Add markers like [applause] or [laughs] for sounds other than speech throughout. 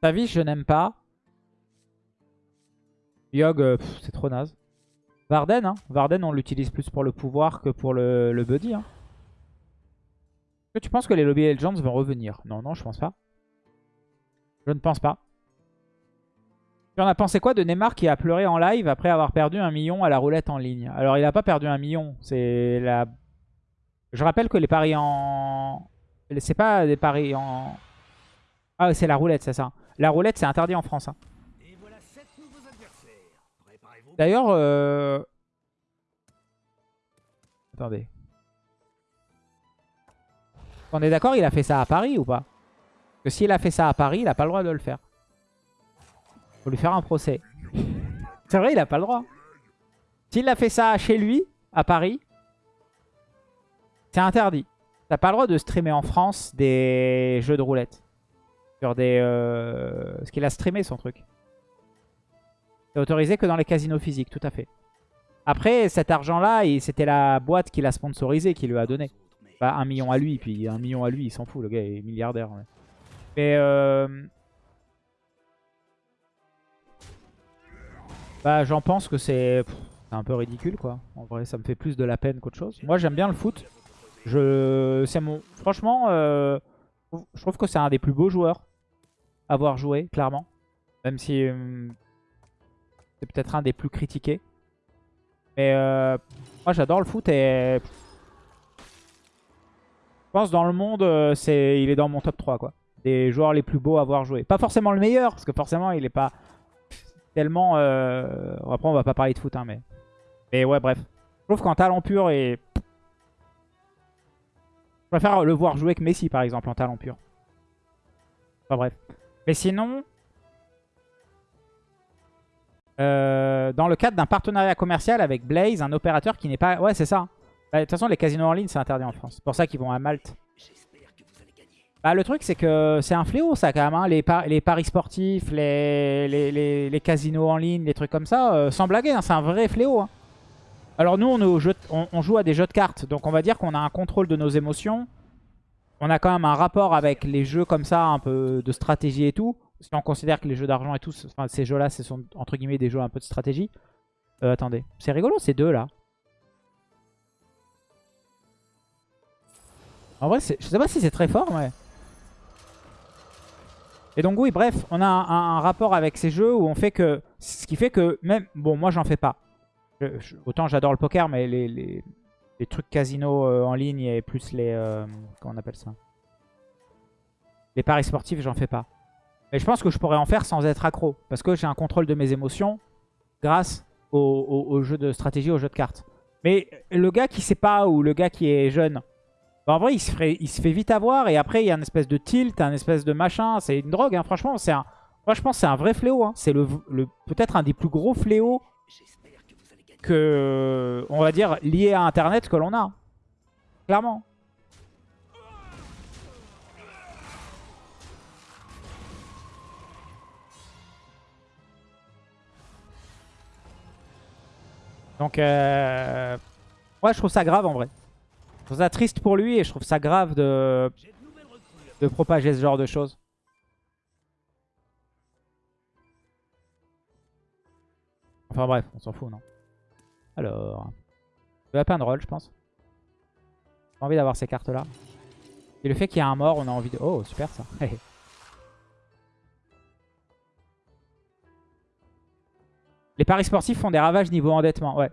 Tavish, je n'aime pas. Yogg, euh, c'est trop naze. Varden, hein. Varden, on l'utilise plus pour le pouvoir que pour le, le buddy. Hein. Est-ce que tu penses que les Lobby Legends vont revenir? Non, non, je pense pas. Je ne pense pas. Tu en as pensé quoi de Neymar qui a pleuré en live après avoir perdu un million à la roulette en ligne? Alors, il n'a pas perdu un million. C'est la... Je rappelle que les paris en... C'est pas des paris en... Ah, c'est la roulette, c'est ça. La roulette, c'est interdit en France. hein. Voilà. D'ailleurs... euh, Attendez. On est d'accord, il a fait ça à Paris ou pas? Parce que s'il a fait ça à Paris, il a pas le droit de le faire. Faut lui faire un procès. C'est vrai, il a pas le droit. S'il a fait ça chez lui, à Paris, c'est interdit. T'as pas le droit de streamer en France des jeux de roulette. Sur des... Euh... Parce qu'il a streamé son truc. C'est autorisé que dans les casinos physiques, tout à fait. Après, cet argent-là, c'était la boîte qui l'a sponsorisé, qui lui a donné. Bah, un million à lui, puis un million à lui, il s'en fout, le gars est milliardaire. Mais euh... Bah, j'en pense que c'est un peu ridicule, quoi. En vrai, ça me fait plus de la peine qu'autre chose. Moi, j'aime bien le foot. Je, mon, franchement, euh, je trouve- que c'est un des plus beaux joueurs avoir joué, clairement. Même si euh, c'est peut-être un des plus critiqués. Mais euh, moi, j'adore le foot et je pense dans le monde, euh, c'est, il est dans mon top 3, quoi. Des joueurs les plus beaux à avoir joué. Pas forcément le meilleur, parce que forcément, il est pas tellement... Après, on va pas parler de foot, hein, mais... Mais ouais, bref. Je trouve qu'en talent pur, et... Je préfère le voir jouer que Messi, par exemple, en talent pur. Enfin, bref. Mais sinon... euh, dans le cadre d'un partenariat commercial avec Blaze, un opérateur qui n'est pas... Ouais, c'est ça. Bah, De toute façon, les casinos en ligne, c'est interdit en France. C'est pour ça qu'ils vont à Malte. J'espère que vous allez gagner. Bah, le truc, c'est que c'est un fléau, ça, quand même. hein. Les, par- les paris sportifs, les, les, les- casinos en ligne, les trucs comme ça, euh, sans blaguer, hein, c'est un vrai fléau. hein. Alors, nous, on, est au jeu de- on- on joue à des jeux de cartes. Donc, on va dire qu'on a un contrôle de nos émotions. On a quand même un rapport avec les jeux comme ça, un peu de stratégie et tout. Si on considère que les jeux d'argent et tout, enfin, ces jeux-là, ce sont entre guillemets des jeux un peu de stratégie. Euh, attendez, c'est rigolo ces deux-là. En vrai, je sais pas si c'est très fort, mais... Et donc oui, bref, on a un, rapport avec ces jeux où on fait que... Ce qui fait que même... Bon, moi, j'en fais pas. Autant j'adore le poker, mais les- les trucs casino euh, en ligne et plus les... euh, comment on appelle ça? Les paris sportifs, j'en fais pas. Mais je pense que je pourrais en faire sans être accro. Parce que j'ai un contrôle de mes émotions grâce au, au- jeu de stratégie, au jeu de cartes. Mais le gars qui sait pas ou le gars qui est jeune... bah, en vrai, il se, ferait- il se fait vite avoir et après, il y a une espèce de tilt, un espèce de machin. C'est une drogue, hein, franchement. c'est un... Moi, je pense c'est un vrai fléau. hein. C'est le, peut-être un des plus gros fléaux que on va dire, lié à Internet que l'on a. Clairement. Donc, euh... ouais, je trouve ça grave en vrai. Je trouve ça triste pour lui et je trouve ça grave de, de propager ce genre de choses. Enfin bref, on s'en fout, non Alors, le lapin de roll, je pense. J'ai envie d'avoir ces cartes-là. Et le fait qu'il y a un mort, on a envie de... Oh, super ça. [laughs] Les paris sportifs font des ravages niveau endettement, ouais.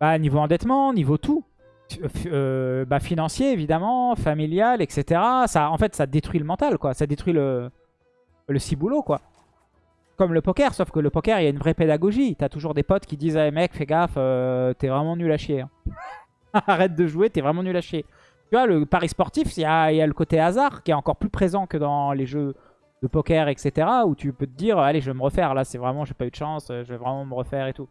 Bah, niveau endettement, niveau tout. Euh, euh, bah, financier, évidemment, familial, etc. Ça, en fait, ça détruit le mental, quoi. Ça détruit le, le ciboulot, quoi. Comme le poker, sauf que le poker, il y a une vraie pédagogie. T'as toujours des potes qui disent hey, mec, fais gaffe, euh, t'es vraiment nul à chier. hein. [laughs] Arrête de jouer, t'es vraiment nul à chier. Tu vois, le pari sportif, il y y a le côté hasard qui est encore plus présent que dans les jeux de poker, etc. Où tu peux te dire, allez, je vais me refaire. Là, c'est vraiment, j'ai pas eu de chance, euh, je vais vraiment me refaire et tout.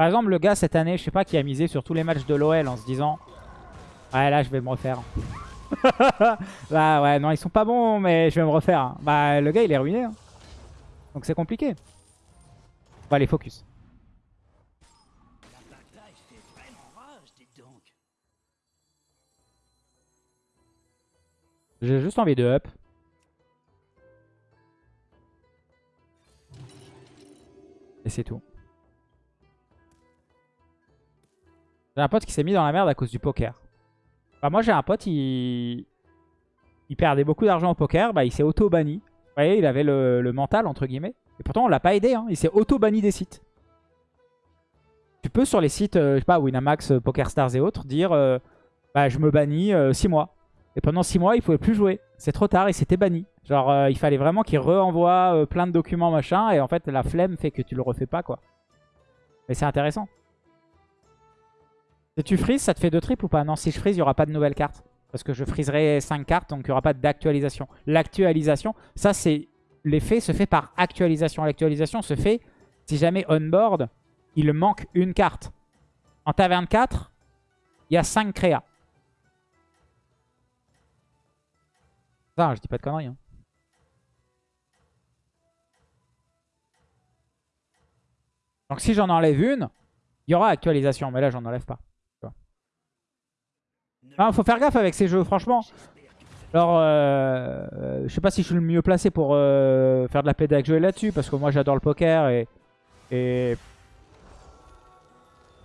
Par exemple, le gars cette année, je sais pas, qui a misé sur tous les matchs de l'OL en se disant « Ouais, là, je vais me refaire. [laughs] » Bah ouais, non, ils sont pas bons, mais je vais me refaire. Bah, le gars, il est ruiné. Hein. Donc c'est compliqué. Bon, allez, focus. J'ai juste envie de up. Et c'est tout. J'ai un pote qui s'est mis dans la merde à cause du poker. Moi j'ai un pote, il... perdait beaucoup d'argent au poker, bah il s'est auto-banni. Vous voyez, il avait le, mental, entre guillemets. Et pourtant on l'a pas aidé, hein. il s'est auto-banni des sites. Tu peux sur les sites, euh, je sais pas, Winamax, euh, PokerStars et autres, dire euh, bah je me bannis 6 mois. Et pendant 6 mois, il pouvait plus jouer. C'est trop tard, il s'était banni. Genre, euh, il fallait vraiment qu'il re-envoie euh, plein de documents, machin. Et en fait, la flemme fait que tu le refais pas, quoi. Mais c'est intéressant. Si tu frises, ça te fait deux triples ou pas? Non, si je frise, il n'y aura pas de nouvelles cartes. Parce que je friserai 5 cartes, donc il n'y aura pas d'actualisation. L'actualisation, ça, c'est... L'effet se fait par actualisation. L'actualisation se fait si jamais on-board, il manque une carte. En taverne 4, il y a 5 créas. Ça, je dis pas de conneries. hein. Donc si j'en enlève une, il y aura actualisation. Mais là, j'en enlève pas. Ah, faut faire gaffe avec ces jeux, franchement. Alors, euh, euh, je sais pas si je suis le mieux placé pour euh, faire de la pédagogie là-dessus. Parce que moi, j'adore le poker. Et, et,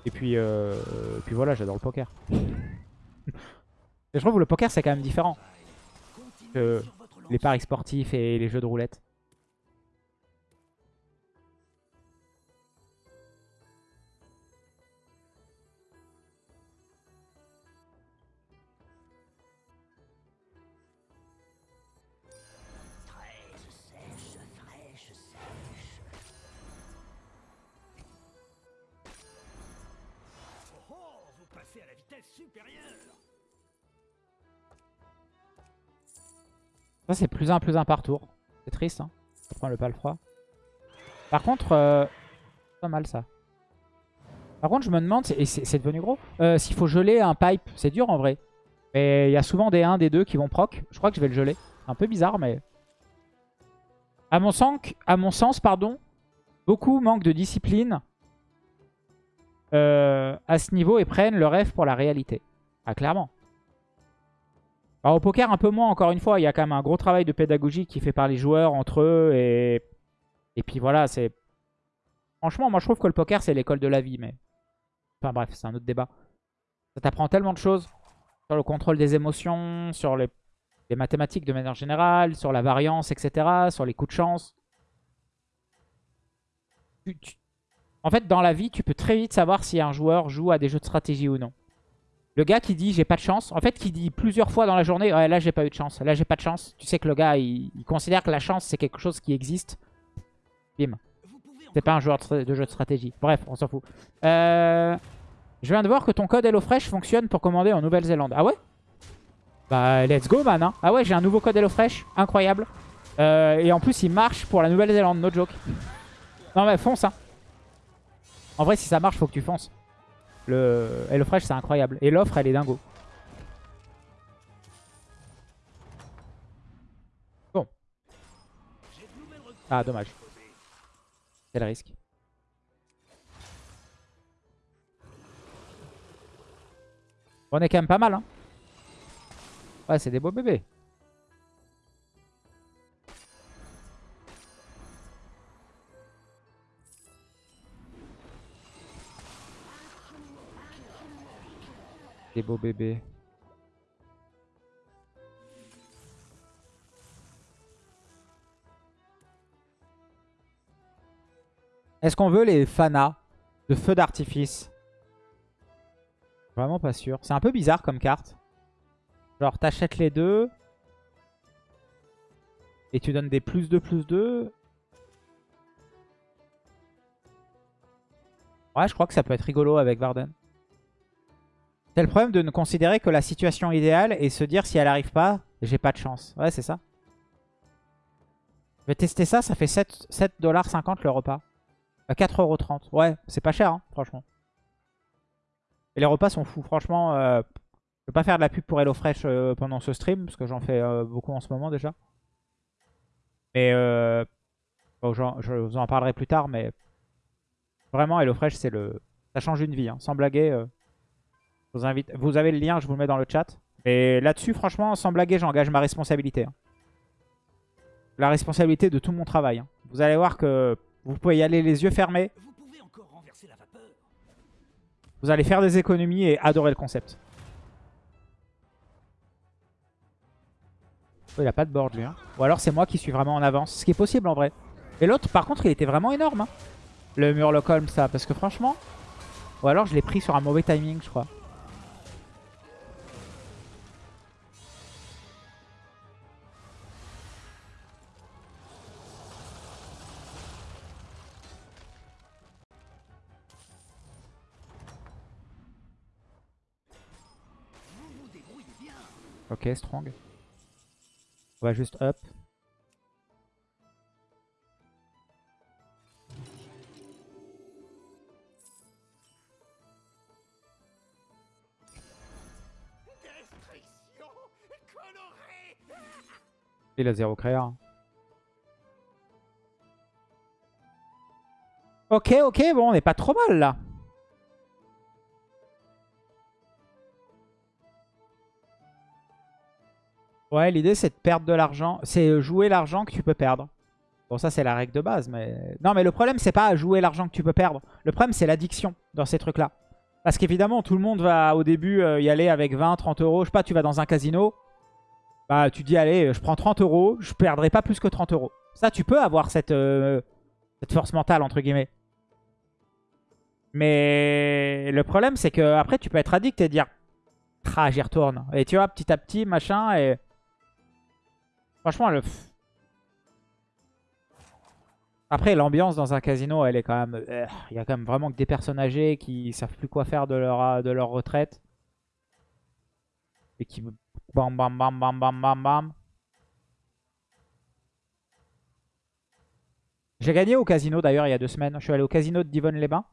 et puis, euh, et puis voilà, j'adore le poker. et [laughs] je trouve que le poker, c'est quand même différent. que les paris sportifs et les jeux de roulette. Ça, c'est plus un, plus un par tour. C'est triste, hein. Ça prend le pas le froid. Par contre, euh, pas mal ça. Par contre, je me demande, et c'est c'est devenu gros, euh, s'il faut geler un pipe. C'est dur en vrai. Mais il y a souvent des 1, des 2 qui vont proc. Je crois que je vais le geler. Un peu bizarre, mais... À mon sens, à mon sens pardon, beaucoup manquent de discipline euh, à ce niveau et prennent le rêve pour la réalité. Ah, clairement. Alors, au poker, un peu moins, encore une fois. Il y a quand même un gros travail de pédagogie qui fait par les joueurs entre eux. Et, et puis voilà, c'est... Franchement, moi, je trouve que le poker, c'est l'école de la vie. Mais Enfin bref, c'est un autre débat. Ça t'apprend tellement de choses sur le contrôle des émotions, sur les, mathématiques de manière générale, sur la variance, etc., sur les coups de chance. Tu- En fait, dans la vie, tu peux très vite savoir si un joueur joue à des jeux de stratégie ou non. Le gars qui dit j'ai pas de chance, en fait qui dit plusieurs fois dans la journée ouais là j'ai pas eu de chance, là j'ai pas de chance. Tu sais que le gars il, considère que la chance c'est quelque chose qui existe. Bim. C'est pas un joueur de jeu de stratégie. Bref, on s'en fout. Euh, je viens de voir que ton code HelloFresh fonctionne pour commander en Nouvelle-Zélande. Ah ouais? Bah let's go man. hein. Ah ouais j'ai un nouveau code HelloFresh. Incroyable. Euh, et en plus il marche pour la Nouvelle-Zélande. No joke. Non mais fonce hein. En vrai si ça marche faut que tu fonces. Le HelloFresh c'est incroyable. Et l'offre elle est dingo. Bon. Ah dommage. C'est le risque. On est quand même pas mal. Hein. Ouais, c'est des beaux bébés. Des beaux bébés. Est-ce qu'on veut les fanas de feu d'artifice? Vraiment pas sûr. C'est un peu bizarre comme carte. Genre, t'achètes les deux. Et tu donnes des plus 2, plus 2. Ouais, je crois que ça peut être rigolo avec Varden. C'est le problème de ne considérer que la situation idéale et se dire si elle arrive pas, j'ai pas de chance. Ouais, c'est ça. Je vais tester ça, ça fait 7 7,50$ le repas. À 4,30€. Ouais, c'est pas cher, hein, franchement. Et les repas sont fous. Franchement, euh, je vais pas faire de la pub pour HelloFresh euh, pendant ce stream, parce que j'en fais euh, beaucoup en ce moment déjà. Mais euh, bon, je vous en parlerai plus tard, mais vraiment, HelloFresh, c'est le... Ça change une vie, hein. sans blaguer. Je vous, invite... vous avez le lien, je vous le mets dans le chat. Et là-dessus, franchement, sans blaguer, j'engage ma responsabilité. hein. La responsabilité de tout mon travail. hein. Vous allez voir que vous pouvez y aller les yeux fermés. Vous pouvez encore renverser la vapeur. Vous allez faire des économies et adorer le concept. Oh, il a pas de board lui. hein. Ou alors c'est moi qui suis vraiment en avance. Ce qui est possible en vrai. Et l'autre par contre il était vraiment énorme. hein. Le Murloc Holmes ça. Parce que franchement... Ou alors je l'ai pris sur un mauvais timing je crois. Ok strong. On va juste up. Il a zéro créa. Ok, ok, bon, on n'est pas trop mal là. Ouais, l'idée c'est de perdre de l'argent. C'est jouer l'argent que tu peux perdre. Bon, ça c'est la règle de base, mais... Non, mais le problème c'est pas jouer l'argent que tu peux perdre. Le problème c'est l'addiction dans ces trucs-là. Parce qu'évidemment, tout le monde va au début euh, y aller avec 20, 30 euros. Je sais pas, tu vas dans un casino. Bah, tu dis, allez, je prends 30 euros, je perdrai pas plus que 30 euros. Ça, tu peux avoir cette, euh, cette force mentale, entre guillemets. Mais le problème, c'est que après tu peux être addict et dire, ah, j'y retourne. Et tu vois, petit à petit, machin, et... Franchement, le... Après, l'ambiance dans un casino, elle est quand même... euh, Il y a quand même vraiment que des personnes âgées qui savent plus quoi faire de leur, de leur retraite. Et qui... Bam, bam, bam, bam, bam, bam, bam. J'ai gagné au casino d'ailleurs il y a deux semaines. Je suis allé au casino de Divonne-les-Bains.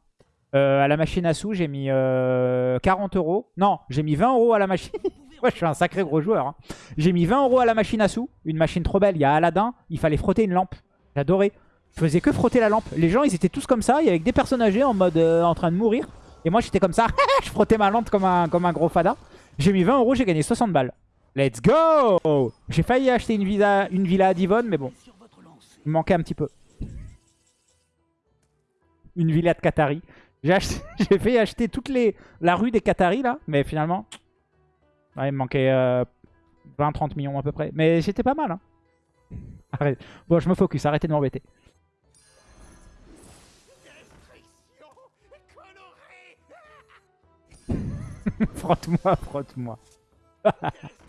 Euh, à la machine à sous, j'ai mis euh, 40 euros. Non, j'ai mis 20 euros à la machine. [laughs] ouais, je suis un sacré gros joueur. hein. J'ai mis 20 euros à la machine à sous. Une machine trop belle. Il y a Aladdin. Il fallait frotter une lampe. J'adorais. Je faisais que frotter la lampe. Les gens, ils étaient tous comme ça. Il y avait des personnes âgées en mode euh, en train de mourir. Et moi, j'étais comme ça. [laughs] je frottais ma lampe comme un, comme un gros fada. J'ai mis 20 euros. J'ai gagné 60 balles. Let's go J'ai failli acheter une villa, une villa à Divonne, mais bon. Il me manquait un petit peu. Une villa de Qatari. J'ai [laughs] fait acheter toute les, la rue des Qataris là, mais finalement, ouais, il me manquait euh, 20-30 millions à peu près. Mais j'étais pas mal. Hein. Arrête. Bon, je me focus, arrêtez de m'embêter. [laughs] Frotte-moi, frotte-moi. [laughs]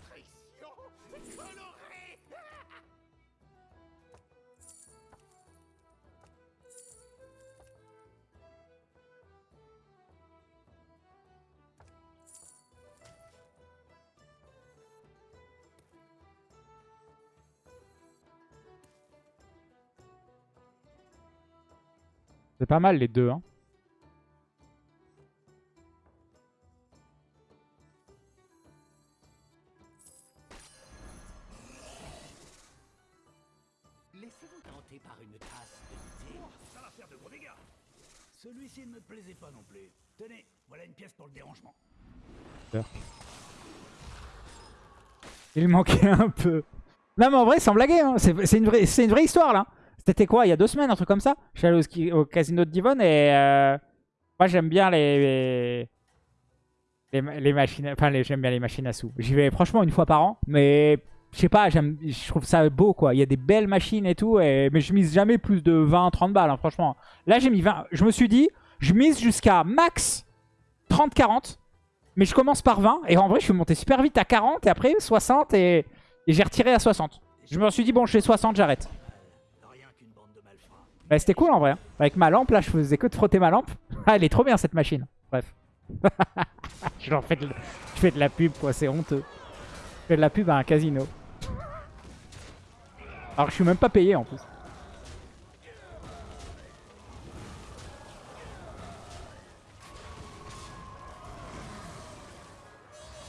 C'est pas mal les deux. Hein. Laissez-vous tenter par une tasse de thé. Ça va faire de gros dégâts. Celui-ci ne me plaisait pas non plus. Tenez, voilà une pièce pour le dérangement. Il manquait un peu. Non mais en vrai, sans blaguer, hein. c'est c'est une, vraie- c'est une vraie histoire là. C'était quoi, il y a deux semaines, un truc comme ça? Je suis allé au, casino de Divonne et euh, moi j'aime bien les, les, les ma- les machines, enfin les- j'aime bien les machines à sous. J'y vais franchement une fois par an, mais je sais pas, je trouve ça beau quoi. Il y a des belles machines et tout, mais je mise jamais plus de 20-30 balles, hein, franchement. Là j'ai mis 20, je me suis dit, je mise jusqu'à max 30-40. Mais je commence par 20 et en vrai je suis monté super vite à 40 et après 60 et, et j'ai retiré à 60. Je me suis dit bon je fais 60 j'arrête. Bah, C'était cool en vrai. hein. Avec ma lampe là je faisais que de frotter ma lampe. Ah [laughs] elle est trop bien cette machine. Bref. [laughs] je, fais de, fais de la pub quoi c'est honteux. Je fais de la pub à un casino. Alors je suis même pas payé en plus.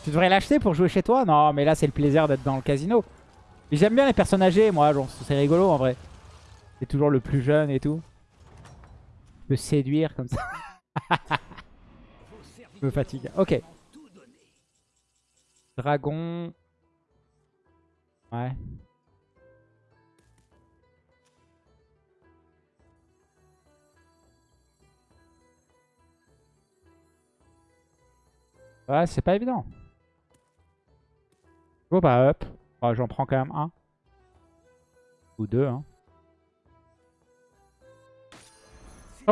Tu devrais l'acheter pour jouer chez toi? Non, mais là, c'est le plaisir d'être dans le casino. J'aime bien les personnes âgées, moi. C'est rigolo, en vrai. C'est toujours le plus jeune et tout. Je peux séduire comme ça. [laughs] Serviteurs me fatigue. Ok. Dragon. Ouais. Ouais, c'est pas évident. Bon bah hop. Oh, J'en prends quand même un. Ou deux, hein.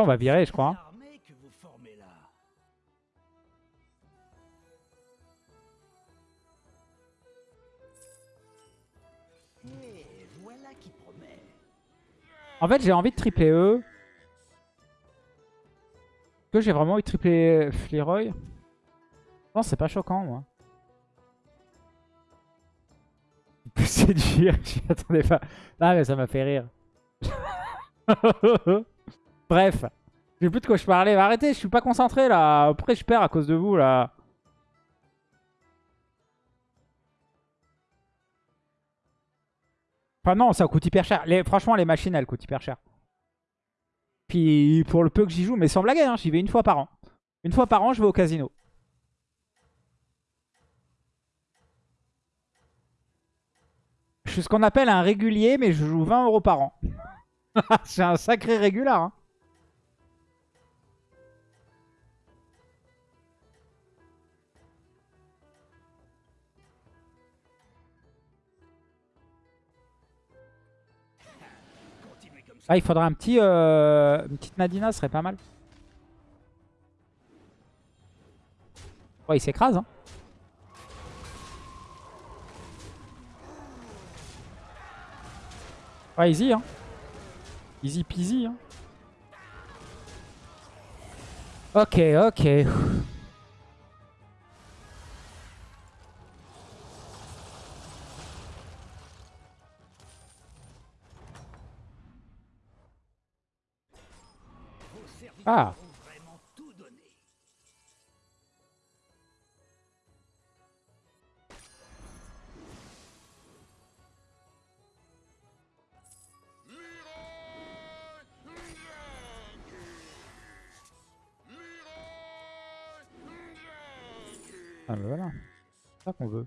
On va virer, je crois. En fait, j'ai envie de tripler eux. Est-ce que j'ai vraiment envie de tripler Fleroy? Non, c'est pas choquant, moi. [laughs] Peut séduire, [laughs] j'y attendais pas. Ah, mais ça m'a fait rire. [laughs] Bref. J'ai plus de quoi je parlais. Arrêtez, je suis pas concentré, là. Après, je perds à cause de vous, là. Enfin non, ça coûte hyper cher. Franchement, les machines, elles coûtent hyper cher. Puis pour le peu que j'y joue, mais sans blaguer, hein, j'y vais une fois par an. Une fois par an, je vais au casino. Je suis ce qu'on appelle un régulier, mais je joue 20 euros par an. [laughs] C'est un sacré régulier. Hein. Ah, il faudrait un petit, euh, une petite Nadina, serait pas mal. Ouais, il s'écrase. Hein. Ouais, easy. Hein. Easy peasy. Hein. Ok, ok. Ah. Ah, mais voilà. C'est ça qu'on veut.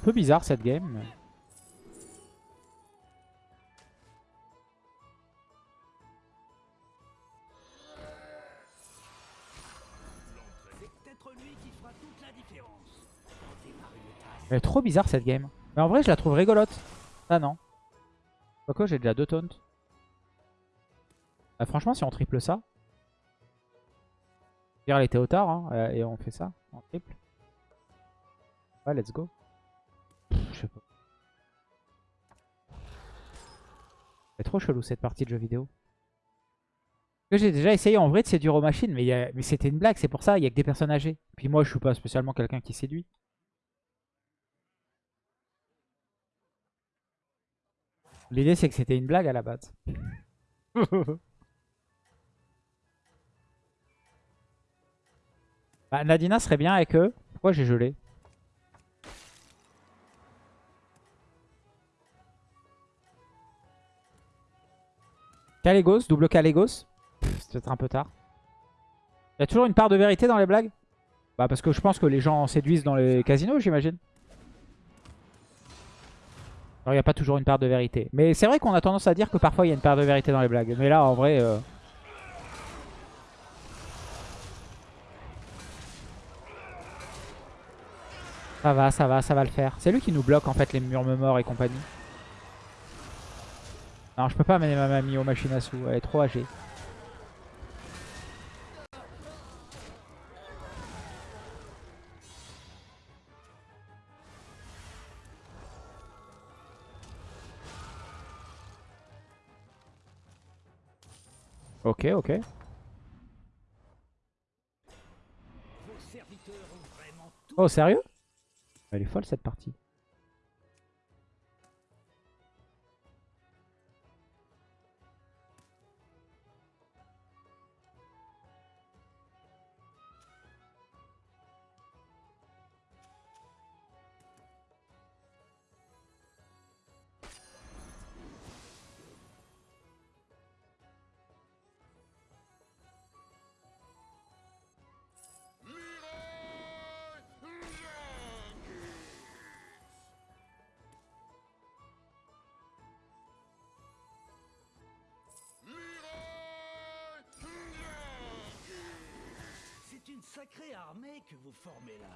Un peu bizarre cette game. Elle est trop bizarre cette game. Mais en vrai, je la trouve rigolote. Ah non. Quoique, j'ai déjà deux taunts. Bah, franchement, si on triple ça. Dire elle était au tard, hein, et on fait ça en triple. Ouais, let's go. Trop chelou cette partie de jeu vidéo. Que j'ai déjà essayé en vrai de séduire aux machines, mais, c'était une blague, c'est pour ça, il y a que des personnes âgées. Puis moi, je suis pas spécialement quelqu'un qui séduit. L'idée c'est que c'était une blague à la base. [laughs] Bah, Nadina serait bien avec eux. Pourquoi j'ai gelé? Calégos, double Calégos. Pff, C'est peut-être un peu tard. Il y a toujours une part de vérité dans les blagues? Bah parce que je pense que les gens séduisent dans les casinos j'imagine. Alors il n'y a pas toujours une part de vérité. Mais c'est vrai qu'on a tendance à dire que parfois il y a une part de vérité dans les blagues. Mais là en vrai... euh, Ça va, ça va, ça va le faire. C'est lui qui nous bloque en fait les murmures et compagnie. Non, je peux pas amener ma mamie aux machines à sous. Elle est trop âgée. Ok, ok. Oh, sérieux? Elle est folle cette partie. Sacrée armée que vous formez là.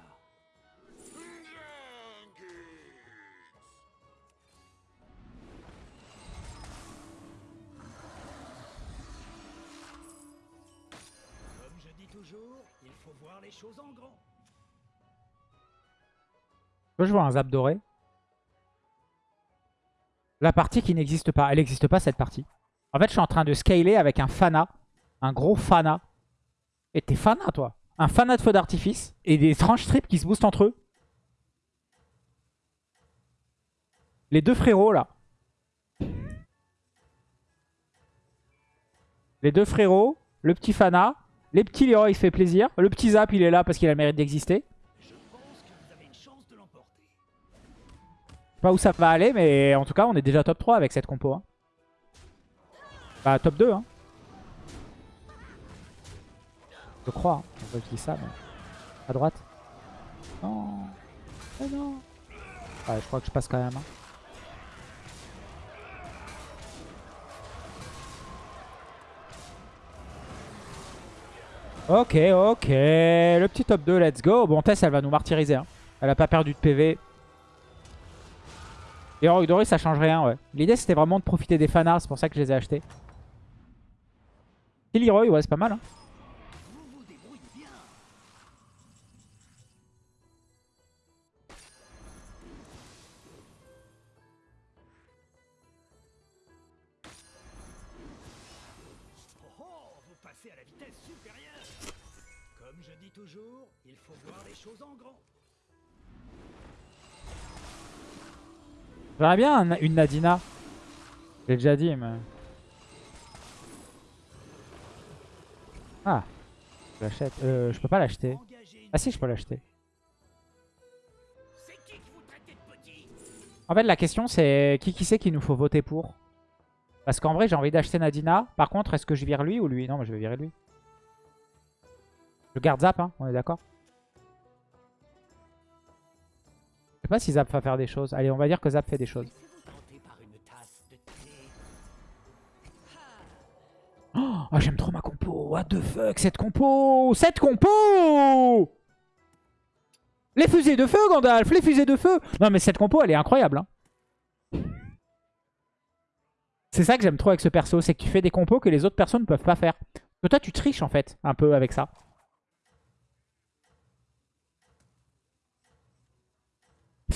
Comme je dis toujours, il faut voir les choses en grand. Je vois un zap doré? La partie qui n'existe pas. Elle n'existe pas, cette partie. En fait, je suis en train de scaler avec un Fana. Un gros Fana. Et t'es Fana, toi? Un Fana de feu d'artifice. Et des tranches tripes qui se boostent entre eux. Les deux frérots, là. Les deux frérots. Le petit Fana. Les petits Leroy, il se fait plaisir. Le petit Zap, il est là parce qu'il a le mérite d'exister. Je sais pas où ça va aller, mais en tout cas, on est déjà top 3 avec cette compo. hein. Bah, top 2. Hein. Je crois. hein. Enfin, je dis ça, mais... À droite. Non. Mais non. Ouais, je crois que je passe quand même. hein. Ok, ok. Le petit top 2, let's go. Bon, Tess, elle va nous martyriser. hein. Elle a pas perdu de PV. Heroic Doré, ça change rien, ouais. L'idée, c'était vraiment de profiter des fanarts, c'est pour ça que je les ai achetés. Et Leroy, ouais, c'est pas mal. Hein. J'aimerais bien un- une Nadina. J'ai déjà dit, mais... Ah. Je l'achète. Euh, je peux pas l'acheter. Ah si, je peux l'acheter. En fait, la question, c'est qui qui c'est qu'il nous faut voter pour? Parce qu'en vrai, j'ai envie d'acheter Nadina. Par contre, est-ce que je vire lui ou lui? Non, mais je vais virer lui. Je garde Zap, hein, on est d'accord? Sais pas si Zap va faire des choses. Allez, on va dire que Zap fait des choses. Thé. Oh, j'aime trop ma compo. What the fuck, cette compo Cette compo Les fusées de feu, Gandalf Les fusées de feu Non, mais cette compo, elle est incroyable. hein. C'est ça que j'aime trop avec ce perso, c'est que tu fais des compos que les autres personnes ne peuvent pas faire. Toi, tu triches, en fait, un peu avec ça.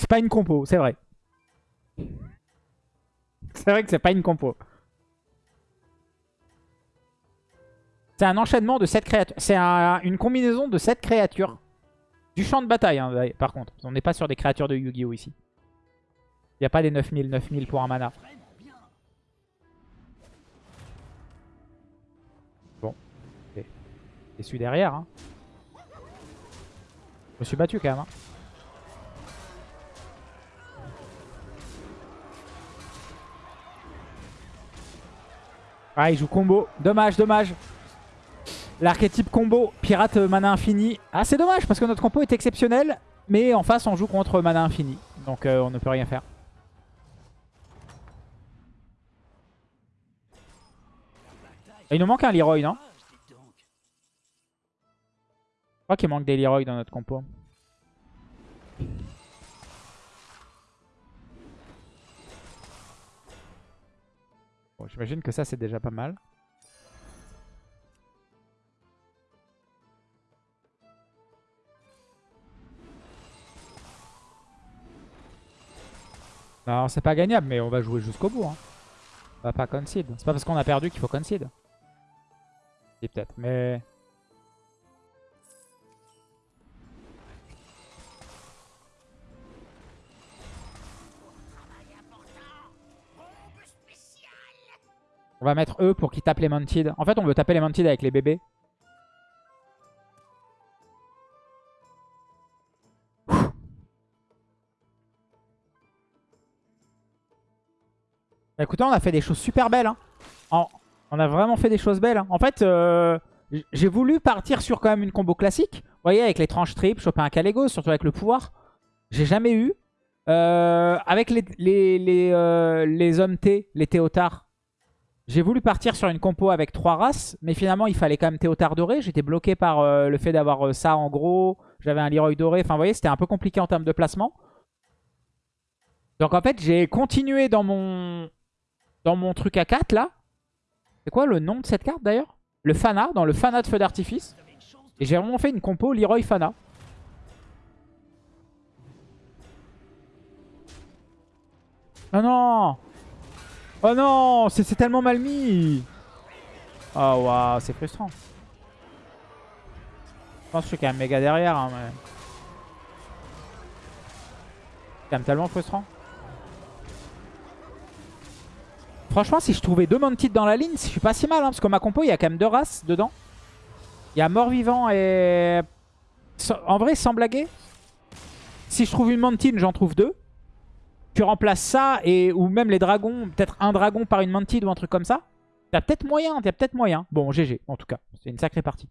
C'est pas une compo, c'est vrai. C'est vrai que c'est pas une compo. C'est un enchaînement de 7 créatures. C'est un- une combinaison de 7 créatures. Du champ de bataille, hein, par contre. On n'est pas sur des créatures de Yu-Gi-Oh! ici. Il n'y a pas des 9000, 9000 pour un mana. Bien. Et celui derrière. Hein. Je me suis battu quand même. hein. Ah, il joue combo. Dommage, dommage. L'archétype combo, pirate euh, mana infini. Ah, c'est dommage parce que notre compo est exceptionnel. Mais en face, on joue contre mana infini. Donc, euh, on ne peut rien faire. Et il nous manque un Leroy, non? Ah. Je crois qu'il manque des Leroy dans notre compo. J'imagine que ça, c'est déjà pas mal. Non, c'est pas gagnable, mais on va jouer jusqu'au bout. Hein. On va pas concede. C'est pas parce qu'on a perdu qu'il faut concede. Si, peut-être, mais... On va mettre eux pour qu'ils tapent les Mounted. En fait, on veut taper les Mounted avec les bébés. Bah, écoutez, on a fait des choses super belles. hein. On a vraiment fait des choses belles. hein. En fait, euh, j'ai voulu partir sur quand même une combo classique. Vous voyez, avec les tranches triples, choper un Kalego, surtout avec le pouvoir. J'ai jamais eu. Euh, avec les, euh, les hommes T, les Théotards, J'ai voulu partir sur une compo avec trois races, mais finalement il fallait quand même Théotard doré. J'étais bloqué par euh, le fait d'avoir euh, ça en gros. J'avais un Leroy doré. Enfin vous voyez, c'était un peu compliqué en termes de placement. Donc en fait, j'ai continué dans mon dans mon truc à 4 là. C'est quoi le nom de cette carte d'ailleurs? Le Fana, dans le Fana de feu d'artifice. Et j'ai vraiment fait une compo Leroy Fana. Oh non Oh non C'est tellement mal mis Oh waouh, c'est frustrant. Je pense que je suis quand même méga derrière. Hein, mais... C'est quand même tellement frustrant. Franchement, si je trouvais deux Mounted dans la ligne, je suis pas si mal. Hein, parce que ma compo, il y a quand même deux races dedans. Il y a mort-vivant et... En vrai, sans blaguer, si je trouve une Mantine, j'en trouve deux. Tu remplaces ça et ou même les dragons, peut-être un dragon par une Mantide ou un truc comme ça. T'as peut-être moyen, t'as peut-être moyen. Bon, GG en tout cas. C'est une sacrée partie.